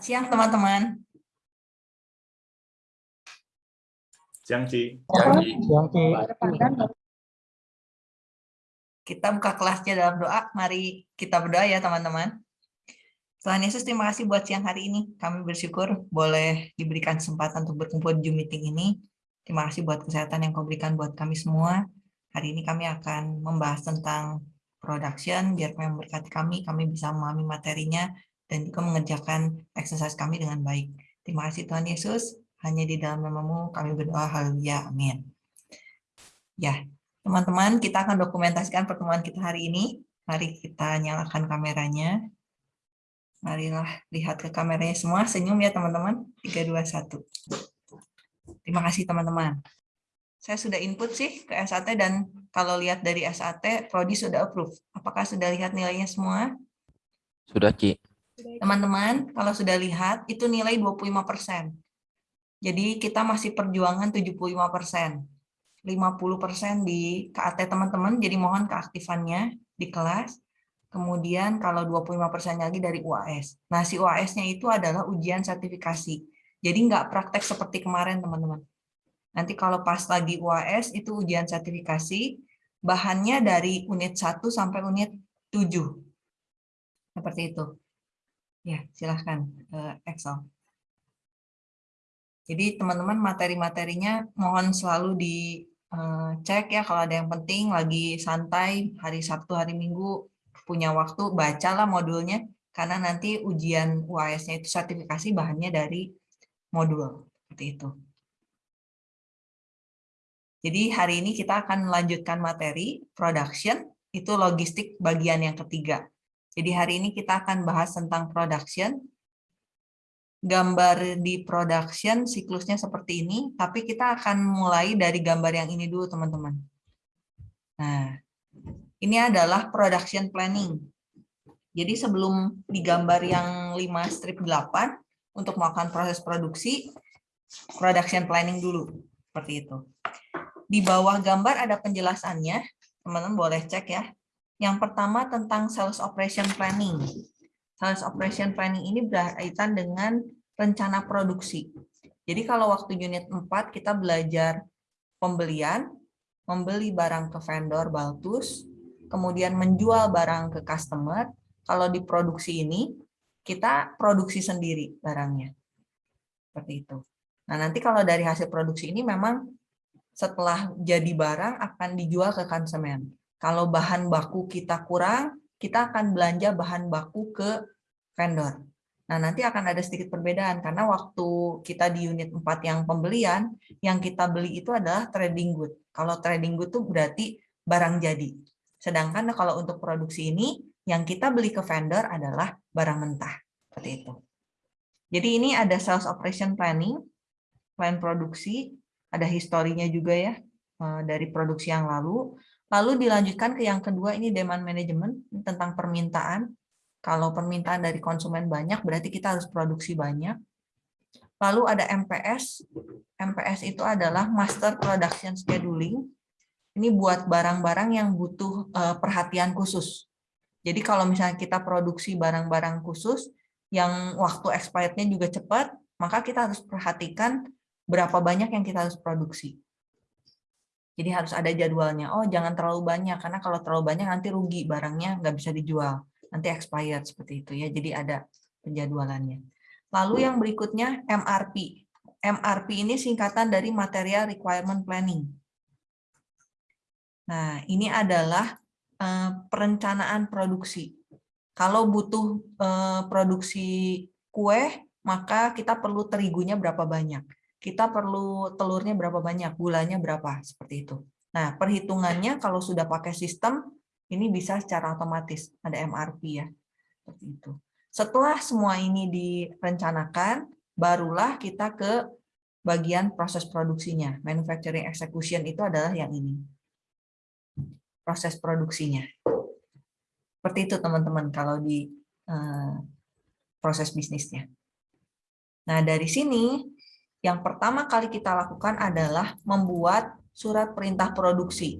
Selamat siang teman-teman. Siang, Ci. Kita buka kelasnya dalam doa. Mari kita berdoa ya teman-teman. Tuhan Yesus, terima kasih buat siang hari ini. Kami bersyukur boleh diberikan kesempatan untuk berkumpul di Zoom meeting ini. Terima kasih buat kesehatan yang kau berikan buat kami semua. Hari ini kami akan membahas tentang production, biar kami memberkati kami, kami bisa memahami materinya, dan juga mengerjakan exercise kami dengan baik. Terima kasih Tuhan Yesus, hanya di dalam namamu kami berdoa, haleluya, amin. Ya, teman-teman, kita akan dokumentasikan pertemuan kita hari ini. Mari kita nyalakan kameranya. Marilah lihat ke kameranya semua, senyum ya teman-teman. 3, 2, 1. Terima kasih teman-teman. Saya sudah input sih ke SAT dan kalau lihat dari SAT, Prodi sudah approve. Apakah sudah lihat nilainya semua? Sudah, Ci. Teman-teman, kalau sudah lihat, itu nilai 25%. Jadi kita masih perjuangan 75%. 50% di KAT teman-teman, jadi mohon keaktifannya di kelas. Kemudian kalau 25% lagi dari UAS. Nah, si UAS-nya itu adalah ujian sertifikasi. Jadi nggak praktek seperti kemarin, teman-teman. Nanti kalau pas lagi UAS, itu ujian sertifikasi, bahannya dari unit 1 sampai unit 7. Seperti itu. Ya, silahkan Excel. Jadi teman-teman materi-materinya mohon selalu dicek ya kalau ada yang penting lagi santai hari Sabtu hari Minggu punya waktu bacalah modulnya karena nanti ujian UAS-nya itu sertifikasi bahannya dari modul seperti itu. Jadi hari ini kita akan melanjutkan materi production itu logistik bagian yang ketiga. Jadi hari ini kita akan bahas tentang production. Gambar di production siklusnya seperti ini, tapi kita akan mulai dari gambar yang ini dulu teman-teman. Nah, ini adalah production planning. Jadi sebelum digambar yang 5 strip 8, untuk melakukan proses produksi, production planning dulu. Seperti itu. Di bawah gambar ada penjelasannya, teman-teman boleh cek ya. Yang pertama tentang sales operation planning. Sales operation planning ini berkaitan dengan rencana produksi. Jadi kalau waktu unit 4 kita belajar pembelian, membeli barang ke vendor Baltus, kemudian menjual barang ke customer. Kalau di produksi ini, kita produksi sendiri barangnya. Seperti itu. Nah, nanti kalau dari hasil produksi ini memang setelah jadi barang akan dijual ke konsumen. Kalau bahan baku kita kurang, kita akan belanja bahan baku ke vendor. Nah, nanti akan ada sedikit perbedaan karena waktu kita di unit 4 yang pembelian, yang kita beli itu adalah trading good. Kalau trading good itu berarti barang jadi. Sedangkan kalau untuk produksi ini, yang kita beli ke vendor adalah barang mentah. Seperti itu. Jadi ini ada sales operation planning, plan produksi, ada historinya juga ya eh, dari produksi yang lalu. Lalu dilanjutkan ke yang kedua, ini demand management, tentang permintaan. Kalau permintaan dari konsumen banyak, berarti kita harus produksi banyak. Lalu ada MPS. MPS itu adalah Master Production Scheduling. Ini buat barang-barang yang butuh eh, perhatian khusus. Jadi kalau misalnya kita produksi barang-barang khusus, yang waktu expirednya juga cepat, maka kita harus perhatikan berapa banyak yang kita harus produksi. Jadi harus ada jadwalnya. Oh, jangan terlalu banyak, karena kalau terlalu banyak nanti rugi barangnya nggak bisa dijual. Nanti expired seperti itu ya. Jadi ada penjadwalannya. Lalu yang berikutnya MRP. MRP ini singkatan dari Material Requirement Planning. Nah, ini adalah eh, perencanaan produksi. Kalau butuh eh, produksi kue, maka kita perlu terigunya berapa banyak kita perlu telurnya berapa banyak, gulanya berapa, seperti itu. Nah, perhitungannya kalau sudah pakai sistem, ini bisa secara otomatis, ada MRP ya, seperti itu. Setelah semua ini direncanakan, barulah kita ke bagian proses produksinya. Manufacturing execution itu adalah yang ini. Proses produksinya. Seperti itu teman-teman kalau di uh, proses bisnisnya. Nah, dari sini yang pertama kali kita lakukan adalah membuat surat perintah produksi.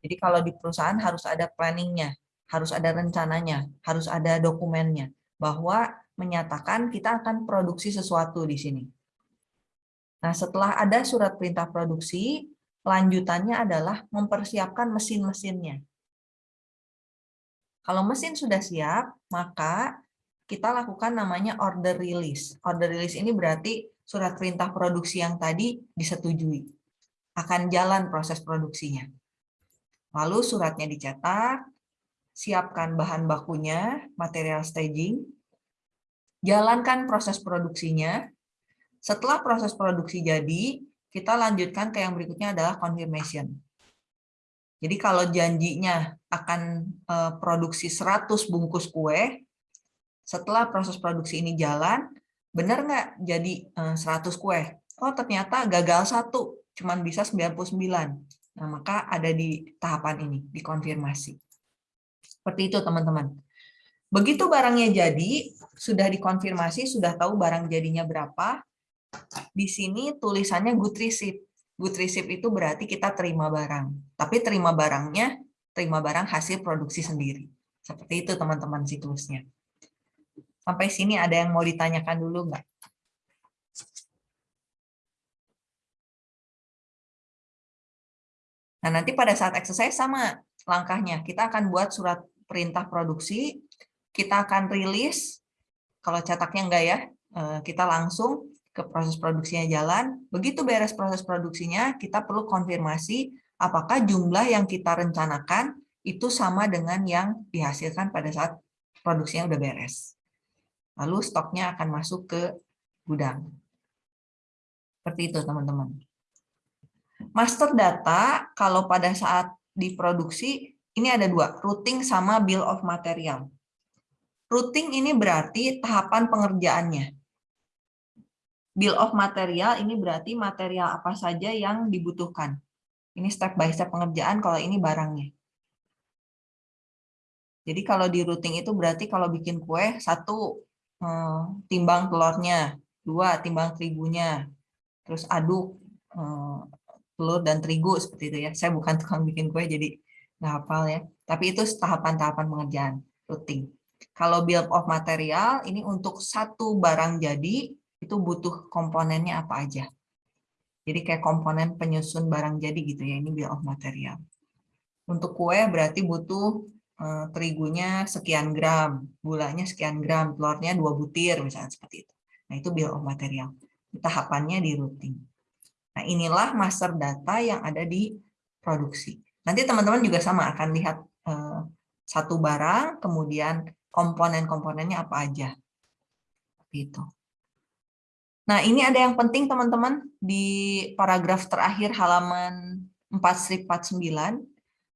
Jadi kalau di perusahaan harus ada planningnya, harus ada rencananya, harus ada dokumennya. bahwa menyatakan kita akan produksi sesuatu di sini. Nah, setelah ada surat perintah produksi, lanjutannya adalah mempersiapkan mesin-mesinnya. Kalau mesin sudah siap, maka kita lakukan namanya order release. Order release ini berarti surat perintah produksi yang tadi disetujui. Akan jalan proses produksinya. Lalu suratnya dicetak, siapkan bahan bakunya, material staging, jalankan proses produksinya. Setelah proses produksi jadi, kita lanjutkan ke yang berikutnya adalah confirmation. Jadi kalau janjinya akan eh, produksi 100 bungkus kue, setelah proses produksi ini jalan, benar nggak jadi 100 eh, kue? Oh ternyata gagal satu, cuman bisa 99. Nah maka ada di tahapan ini, dikonfirmasi. Seperti itu teman-teman. Begitu barangnya jadi, sudah dikonfirmasi, sudah tahu barang jadinya berapa, di sini tulisannya good receipt. Good receipt itu berarti kita terima barang. Tapi terima barangnya, terima barang hasil produksi sendiri. Seperti itu teman-teman siklusnya. Sampai sini ada yang mau ditanyakan dulu nggak? Nah, nanti pada saat exercise sama langkahnya. Kita akan buat surat perintah produksi, kita akan rilis, kalau cetaknya enggak ya, eh, kita langsung ke proses produksinya jalan. Begitu beres proses produksinya, kita perlu konfirmasi apakah jumlah yang kita rencanakan itu sama dengan yang dihasilkan pada saat produksinya udah beres. Lalu stoknya akan masuk ke gudang. Seperti itu, teman-teman. Master data, kalau pada saat diproduksi, ini ada dua, routing sama bill of material. Routing ini berarti tahapan pengerjaannya. Bill of material ini berarti material apa saja yang dibutuhkan. Ini step by step pengerjaan kalau ini barangnya. Jadi kalau di routing itu berarti kalau bikin kue, satu, eh, timbang telurnya, dua, timbang terigunya, terus aduk eh, telur dan terigu seperti itu ya. Saya bukan tukang bikin kue jadi nggak hafal ya. Tapi itu tahapan-tahapan pengerjaan routing. Kalau build of material ini untuk satu barang jadi itu butuh komponennya apa aja. Jadi kayak komponen penyusun barang jadi gitu ya. Ini bill of material. Untuk kue berarti butuh terigunya sekian gram, gulanya sekian gram, telurnya dua butir misalnya seperti itu. Nah itu bill of material. Tahapannya di routing. Nah, inilah master data yang ada di produksi. Nanti teman-teman juga sama akan lihat eh, satu barang, kemudian komponen-komponennya apa aja. Gitu. Nah, ini ada yang penting teman-teman di paragraf terakhir halaman 4 strip 49.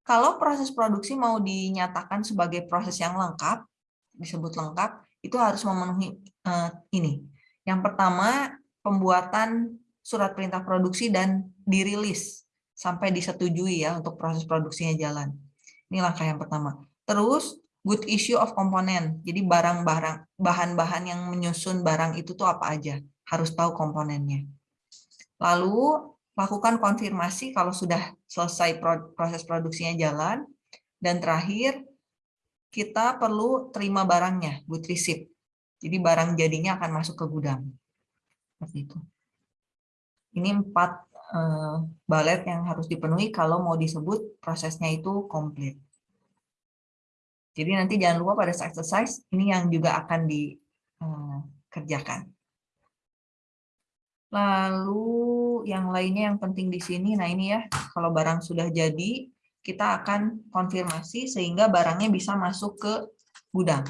Kalau proses produksi mau dinyatakan sebagai proses yang lengkap, disebut lengkap, itu harus memenuhi uh, ini. Yang pertama, pembuatan surat perintah produksi dan dirilis sampai disetujui ya untuk proses produksinya jalan. Ini langkah yang pertama. Terus good issue of component. Jadi barang-barang bahan-bahan yang menyusun barang itu tuh apa aja? Harus tahu komponennya. Lalu lakukan konfirmasi kalau sudah selesai proses produksinya jalan dan terakhir kita perlu terima barangnya, good receipt. Jadi barang jadinya akan masuk ke gudang. Seperti itu. Ini empat uh, balet yang harus dipenuhi kalau mau disebut prosesnya itu komplit. Jadi nanti jangan lupa pada exercise ini yang juga akan dikerjakan. Eh, Lalu yang lainnya yang penting di sini, nah ini ya, kalau barang sudah jadi, kita akan konfirmasi sehingga barangnya bisa masuk ke gudang.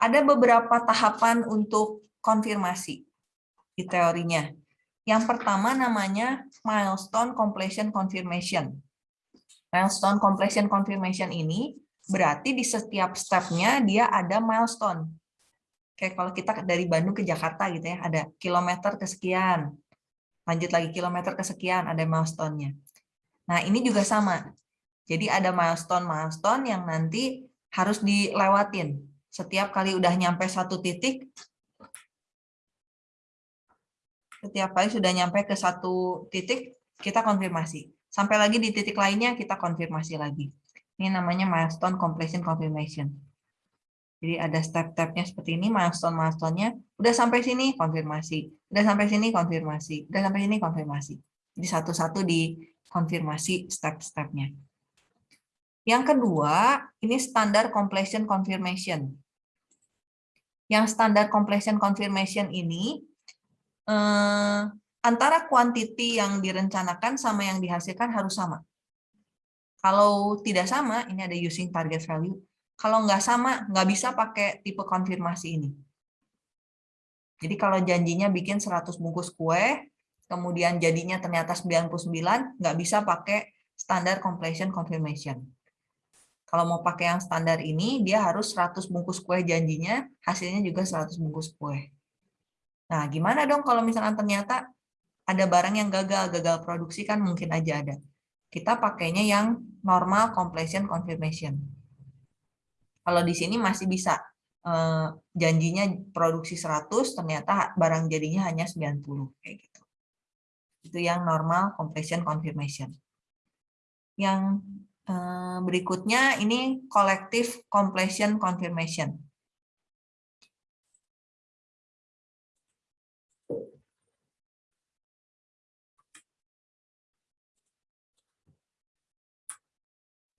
Ada beberapa tahapan untuk konfirmasi di teorinya. Yang pertama namanya milestone completion confirmation. Milestone completion confirmation ini berarti di setiap stepnya dia ada milestone. Kayak kalau kita dari Bandung ke Jakarta gitu ya, ada kilometer kesekian, lanjut lagi kilometer kesekian, ada milestone-nya. Nah ini juga sama. Jadi ada milestone-milestone yang nanti harus dilewatin. Setiap kali udah nyampe satu titik, setiap kali sudah nyampe ke satu titik, kita konfirmasi. Sampai lagi di titik lainnya, kita konfirmasi lagi. Ini namanya milestone completion confirmation. Jadi ada step-stepnya seperti ini, milestone-milestone-nya. Udah sampai sini, konfirmasi. Udah sampai sini, konfirmasi. Udah sampai sini, konfirmasi. Jadi satu-satu dikonfirmasi step-stepnya. Yang kedua, ini standar completion confirmation. Yang standar completion confirmation ini, eh, antara quantity yang direncanakan sama yang dihasilkan harus sama. Kalau tidak sama, ini ada using target value, kalau nggak sama, nggak bisa pakai tipe konfirmasi ini. Jadi kalau janjinya bikin 100 bungkus kue, kemudian jadinya ternyata 99, nggak bisa pakai standar completion confirmation. Kalau mau pakai yang standar ini, dia harus 100 bungkus kue janjinya, hasilnya juga 100 bungkus kue. Nah, gimana dong kalau misalnya ternyata ada barang yang gagal, gagal produksi kan mungkin aja ada. Kita pakainya yang normal completion confirmation. Kalau di sini masih bisa eh, janjinya produksi 100 ternyata barang jadinya hanya 90 kayak gitu. Itu yang normal completion confirmation. Yang eh, berikutnya ini collective completion confirmation.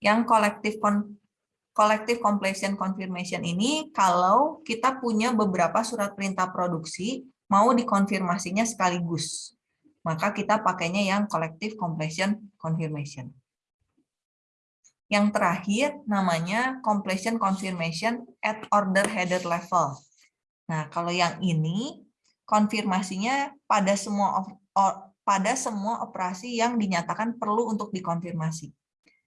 Yang collective collective completion confirmation ini kalau kita punya beberapa surat perintah produksi mau dikonfirmasinya sekaligus. Maka kita pakainya yang collective completion confirmation. Yang terakhir namanya completion confirmation at order header level. Nah, kalau yang ini konfirmasinya pada semua pada semua operasi yang dinyatakan perlu untuk dikonfirmasi.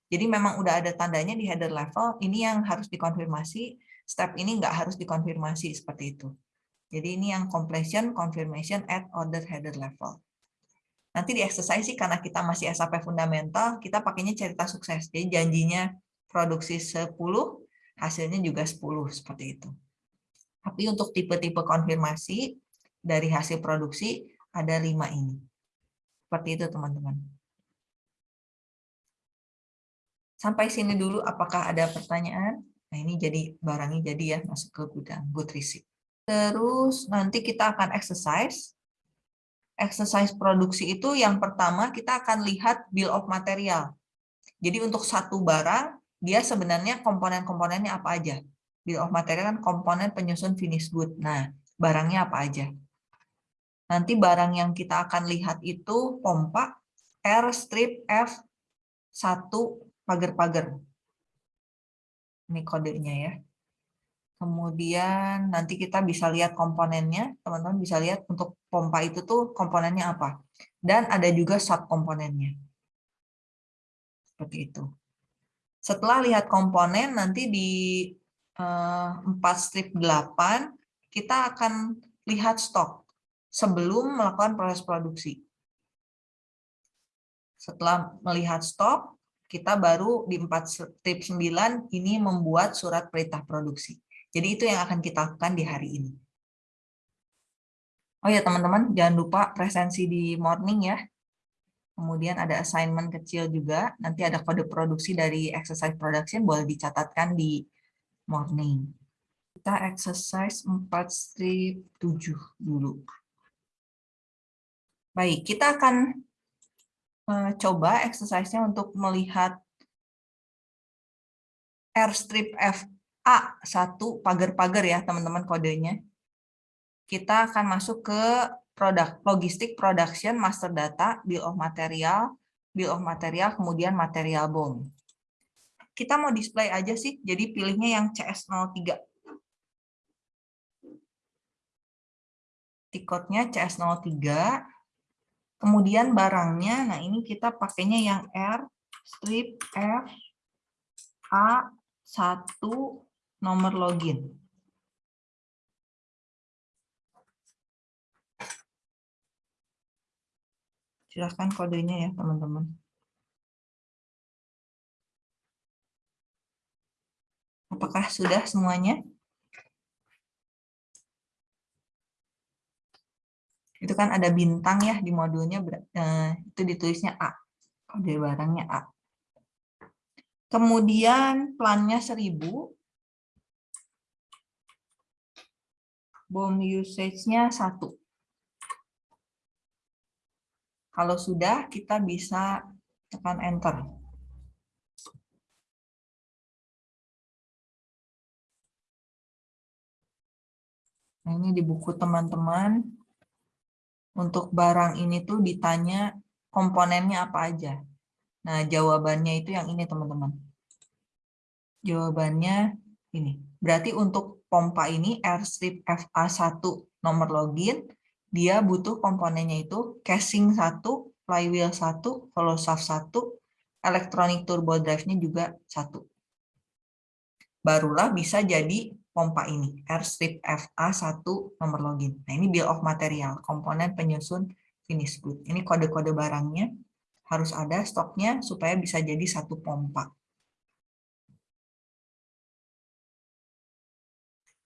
Jadi memang udah ada tandanya di header level, ini yang harus dikonfirmasi, step ini nggak harus dikonfirmasi seperti itu. Jadi ini yang completion, confirmation at order header level. Nanti di exercise sih karena kita masih SAP fundamental, kita pakainya cerita sukses. Jadi janjinya produksi 10, hasilnya juga 10, seperti itu. Tapi untuk tipe-tipe konfirmasi dari hasil produksi ada lima ini. Seperti itu teman-teman. Sampai sini dulu apakah ada pertanyaan? Nah ini jadi barangnya jadi ya masuk ke gudang good receipt. Terus nanti kita akan exercise. Exercise produksi itu yang pertama kita akan lihat bill of material. Jadi untuk satu barang dia sebenarnya komponen-komponennya apa aja. Bill of material kan komponen penyusun finish good. Nah, barangnya apa aja. Nanti barang yang kita akan lihat itu pompa R strip F1 pagar-pagar. Ini kodenya ya. Kemudian nanti kita bisa lihat komponennya, teman-teman bisa lihat untuk pompa itu tuh komponennya apa. Dan ada juga subkomponennya. Seperti itu. Setelah lihat komponen, nanti di 4 eh, strip 8, kita akan lihat stok sebelum melakukan proses produksi. Setelah melihat stok, kita baru di 4 strip 9 ini membuat surat perintah produksi. Jadi itu yang akan kita lakukan di hari ini. Oh ya teman-teman, jangan lupa presensi di morning ya. Kemudian ada assignment kecil juga, nanti ada kode produksi dari exercise production, boleh dicatatkan di morning. Kita exercise 4 strip 7 dulu. Baik, kita akan coba exercise-nya untuk melihat airstrip FA satu pagar-pagar ya teman-teman kodenya. Kita akan masuk ke produk logistik production master data bill of material bill of material kemudian material bom. Kita mau display aja sih, jadi pilihnya yang CS03. Tiketnya CS03 Kemudian barangnya, nah ini kita pakainya yang R strip F A1 nomor login. Silahkan kodenya ya teman-teman. Apakah sudah semuanya? Itu kan ada bintang ya di modulnya eh, itu ditulisnya A kode barangnya A kemudian plannya 1000 bom usage-nya satu. Kalau sudah, kita bisa tekan enter. Nah, ini di buku teman-teman. Untuk barang ini tuh ditanya komponennya apa aja. Nah, jawabannya itu yang ini, teman-teman. Jawabannya ini. Berarti untuk pompa ini, airstrip FA1 nomor login, dia butuh komponennya itu casing 1, flywheel 1, hollow shaft 1, electronic turbo drive-nya juga 1. Barulah bisa jadi pompa ini, airstrip FA1 nomor login. Nah, ini bill of material, komponen penyusun finish good. Ini kode-kode barangnya, harus ada stoknya supaya bisa jadi satu pompa.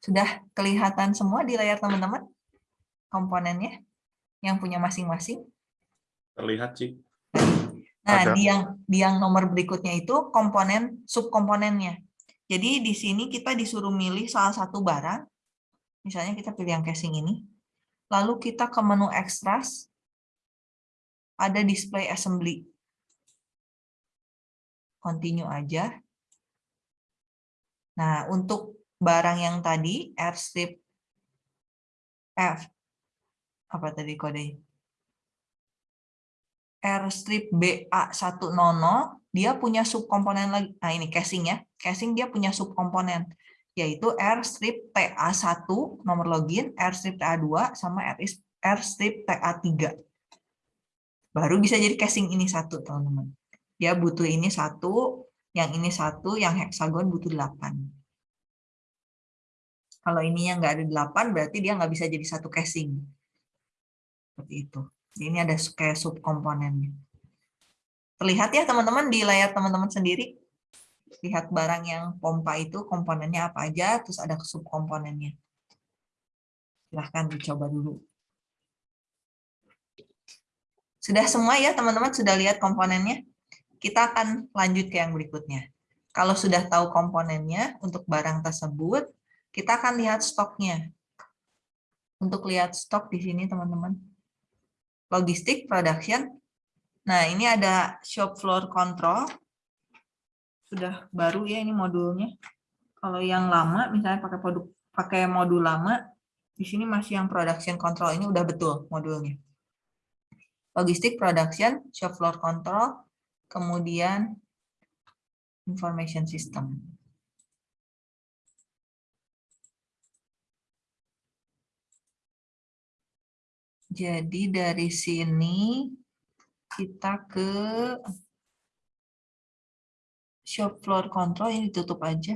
Sudah kelihatan semua di layar teman-teman? komponennya yang punya masing-masing? Terlihat, sih. Nah, di yang di yang nomor berikutnya itu komponen subkomponennya. Jadi di sini kita disuruh milih salah satu barang. Misalnya kita pilih yang casing ini. Lalu kita ke menu extras. Ada display assembly. Continue aja. Nah, untuk barang yang tadi, airstrip F apa tadi kode R strip BA100 dia punya subkomponen lagi. Nah, ini casing ya. Casing dia punya subkomponen yaitu R strip TA1 nomor login, R strip TA2 sama R strip TA3. Baru bisa jadi casing ini satu, teman-teman. Dia butuh ini satu, yang ini satu, yang heksagon butuh 8. Kalau ininya nggak ada 8, berarti dia nggak bisa jadi satu casing seperti itu. Ini ada kayak subkomponennya. Terlihat ya teman-teman di layar teman-teman sendiri. Lihat barang yang pompa itu komponennya apa aja, terus ada subkomponennya. Silahkan dicoba dulu. Sudah semua ya teman-teman, sudah lihat komponennya? Kita akan lanjut ke yang berikutnya. Kalau sudah tahu komponennya untuk barang tersebut, kita akan lihat stoknya. Untuk lihat stok di sini teman-teman logistik, production. Nah, ini ada shop floor control. Sudah baru ya ini modulnya. Kalau yang lama, misalnya pakai produk pakai modul lama, di sini masih yang production control ini udah betul modulnya. Logistik, production, shop floor control, kemudian information system. Jadi dari sini kita ke shop floor control ini ditutup aja.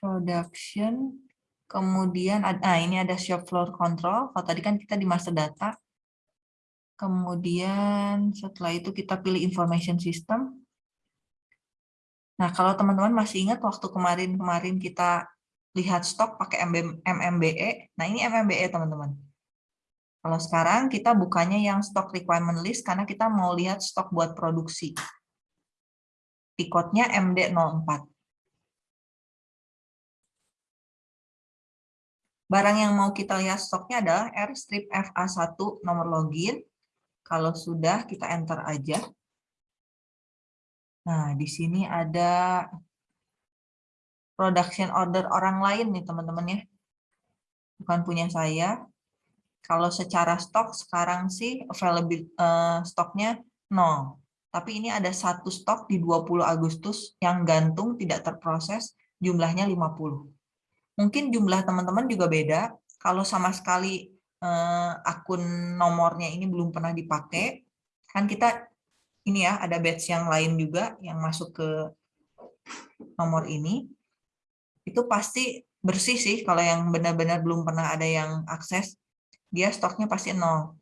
Production, kemudian ah ini ada shop floor control. Kalau tadi kan kita di master data. Kemudian setelah itu kita pilih information system. Nah, kalau teman-teman masih ingat waktu kemarin-kemarin kita lihat stok pakai MMBE. Nah, ini MMBE, teman-teman. Kalau sekarang kita bukannya yang stock requirement list karena kita mau lihat stok buat produksi. Tiketnya MD04. Barang yang mau kita lihat stoknya adalah R strip FA1 nomor login. Kalau sudah, kita enter aja. Nah, di sini ada production order orang lain nih teman-teman ya. Bukan punya saya. Kalau secara stok sekarang sih available uh, stoknya nol. Tapi ini ada satu stok di 20 Agustus yang gantung tidak terproses jumlahnya 50. Mungkin jumlah teman-teman juga beda. Kalau sama sekali uh, akun nomornya ini belum pernah dipakai, kan kita ini ya ada batch yang lain juga yang masuk ke nomor ini itu pasti bersih sih kalau yang benar-benar belum pernah ada yang akses, dia stoknya pasti nol.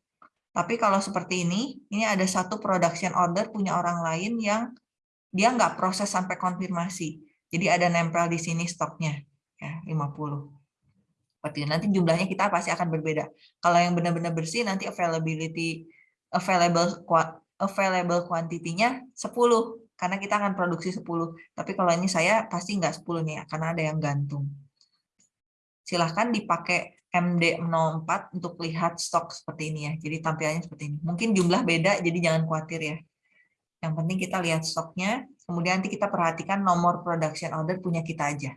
Tapi kalau seperti ini, ini ada satu production order punya orang lain yang dia nggak proses sampai konfirmasi. Jadi ada nempel di sini stoknya, ya 50. Seperti nanti jumlahnya kita pasti akan berbeda. Kalau yang benar-benar bersih nanti availability available available quantity-nya 10 karena kita akan produksi 10. Tapi kalau ini saya pasti nggak 10 nih, karena ada yang gantung. Silahkan dipakai MD04 untuk lihat stok seperti ini ya. Jadi tampilannya seperti ini. Mungkin jumlah beda, jadi jangan khawatir ya. Yang penting kita lihat stoknya, kemudian nanti kita perhatikan nomor production order punya kita aja.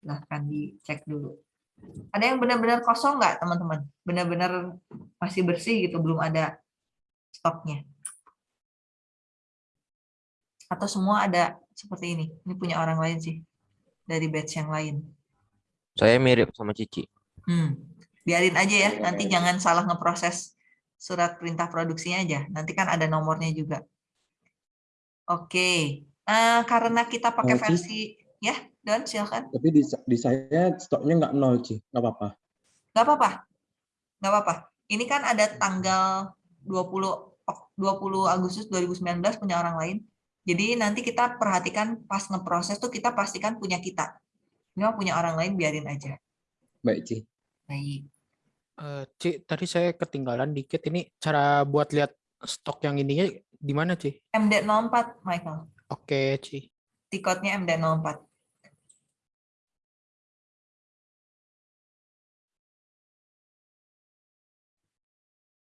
Silahkan dicek dulu. Ada yang benar-benar kosong nggak teman-teman? Benar-benar masih bersih gitu, belum ada stoknya atau semua ada seperti ini? Ini punya orang lain sih, dari batch yang lain. Saya mirip sama Cici. Hmm. Biarin aja ya, nanti jangan salah ngeproses surat perintah produksinya aja. Nanti kan ada nomornya juga. Oke, uh, karena kita pakai Oh, versi, ya Don silakan. Tapi di, di saya stoknya nggak nol, Ci. Nggak apa-apa. Nggak apa-apa, nggak apa-apa. Ini kan ada tanggal 20 Ok- 20 Agustus 2019 punya orang lain. Jadi nanti kita perhatikan pas ngeproses tuh kita pastikan punya kita. Ini mah punya orang lain biarin aja. Baik, Ci. Baik. Eh, Ci, tadi saya ketinggalan dikit. Ini cara buat lihat stok yang ininya di mana, Ci? MD04, Michael. Oke, Ci. Tiketnya MD04.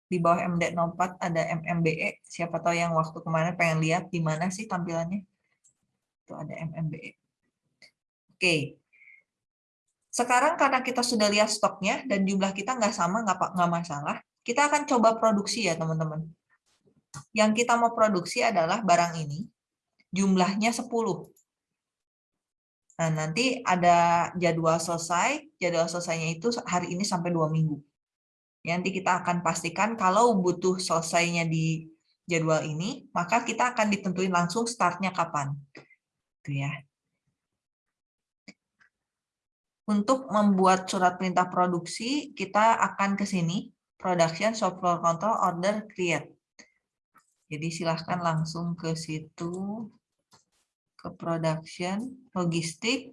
Di bawah MD04 ada MMBE. Siapa tahu yang waktu kemarin pengen lihat di mana sih tampilannya. Itu ada MMBE. Oke. Sekarang karena kita sudah lihat stoknya dan jumlah kita nggak sama, nggak nggak masalah. Kita akan coba produksi ya, teman-teman. Yang kita mau produksi adalah barang ini. Jumlahnya 10. Nah, nanti ada jadwal selesai. Jadwal selesainya itu hari ini sampai dua minggu. Nanti kita akan pastikan kalau butuh selesainya di jadwal ini, maka kita akan ditentuin langsung startnya kapan. Itu ya. Untuk membuat surat perintah produksi, kita akan ke sini, production, shop floor control, order, create. Jadi silahkan langsung ke situ, ke production, logistik,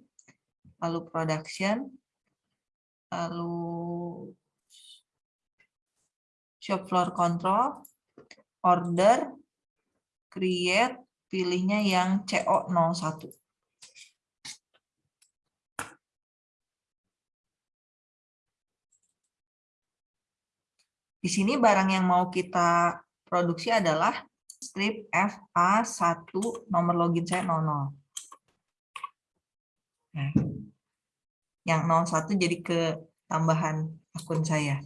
lalu production, lalu shop floor control, order, create, pilihnya yang CO01. Di sini barang yang mau kita produksi adalah strip FA1 nomor login saya 00. Nah, yang 01 jadi ke tambahan akun saya.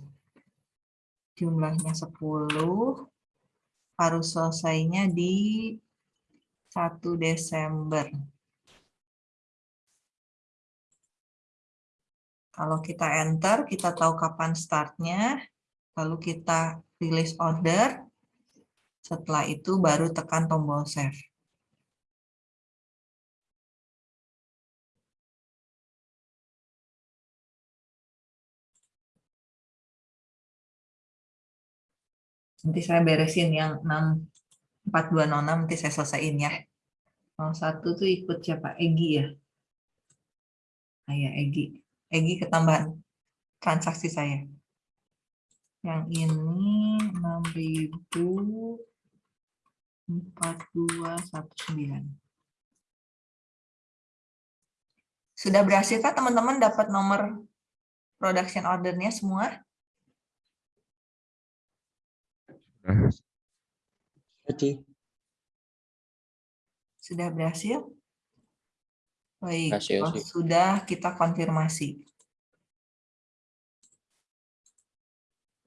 Jumlahnya 10. Harus selesainya di 1 Desember. Kalau kita enter, kita tahu kapan startnya, lalu kita release order, setelah itu baru tekan tombol save. Nanti saya beresin yang 6, 4206, nanti saya selesaiin ya. 01 tuh ikut siapa? Egi ya? Ah, ya, Egi. Egi ketambahan transaksi saya. Yang ini 604219. Sudah berhasil Kak teman-teman dapat nomor production ordernya semua? Ci. Sudah berhasil? Baik, Berhasil sudah kita konfirmasi.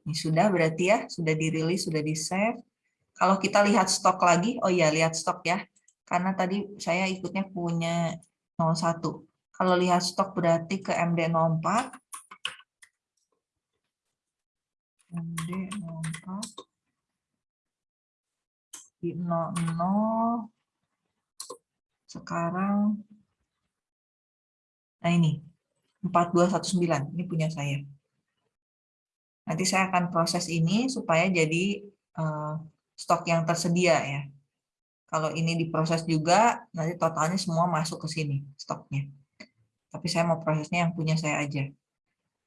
Ini sudah berarti ya, sudah dirilis, sudah di-save. Kalau kita lihat stok lagi, oh iya lihat stok ya. Karena tadi saya ikutnya punya 01. Kalau lihat stok berarti ke MD04. MD04 di 00 sekarang nah ini 4219 ini punya saya nanti saya akan proses ini supaya jadi eh, stok yang tersedia ya kalau ini diproses juga nanti totalnya semua masuk ke sini stoknya tapi saya mau prosesnya yang punya saya aja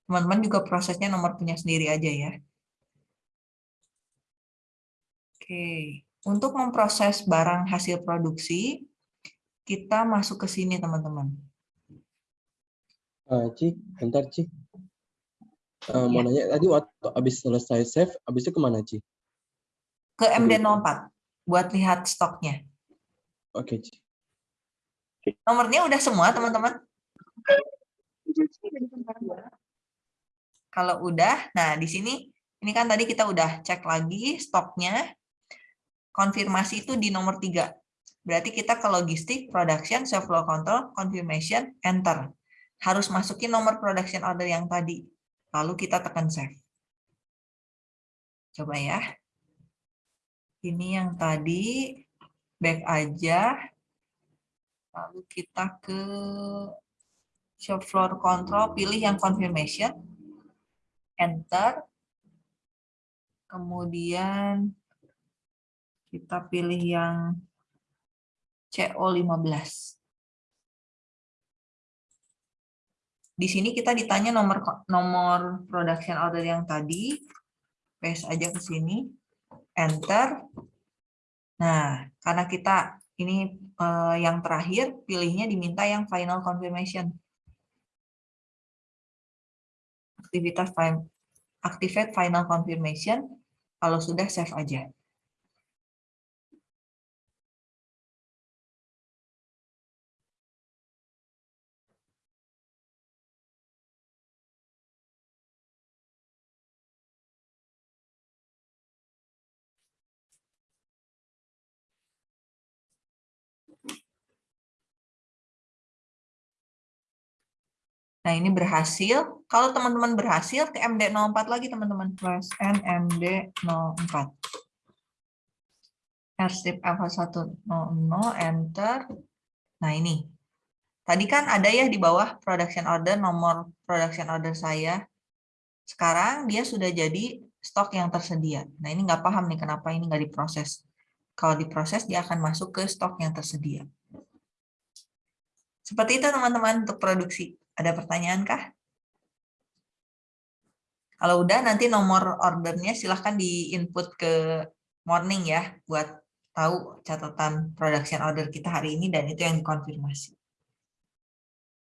teman-teman juga prosesnya nomor punya sendiri aja ya oke untuk memproses barang hasil produksi, kita masuk ke sini teman-teman. Eh, Ci, bentar Ci. Eh, mau nanya tadi waktu habis selesai save, habisnya ke mana Ci? Ke MD04 buat lihat stoknya. Oke Ci. Nomornya udah semua teman-teman? Kalau udah, nah di sini ini kan tadi kita udah cek lagi stoknya. Konfirmasi itu di nomor tiga. Berarti kita ke logistik, production, self flow control, confirmation, enter. Harus masukin nomor production order yang tadi. Lalu kita tekan save. Coba ya. Ini yang tadi back aja. Lalu kita ke shop floor control, pilih yang confirmation, enter. Kemudian kita pilih yang CO15. Di sini kita ditanya nomor nomor production order yang tadi. Paste aja ke sini, enter. Nah, karena kita ini eh, yang terakhir, pilihnya diminta yang final confirmation. Aktivitas fi- activate final confirmation. Kalau sudah save aja. Nah, ini berhasil. Kalau teman-teman berhasil, ke MD04 lagi, teman-teman. Plus NMD04. Airstrip F100, enter. Nah, ini. Tadi kan ada ya di bawah production order, nomor production order saya. Sekarang dia sudah jadi stok yang tersedia. Nah, ini nggak paham nih kenapa ini nggak diproses. Kalau diproses, dia akan masuk ke stok yang tersedia. Seperti itu teman-teman untuk produksi. Ada pertanyaan kah? Kalau udah nanti nomor ordernya silahkan di input ke morning ya buat tahu catatan production order kita hari ini dan itu yang dikonfirmasi.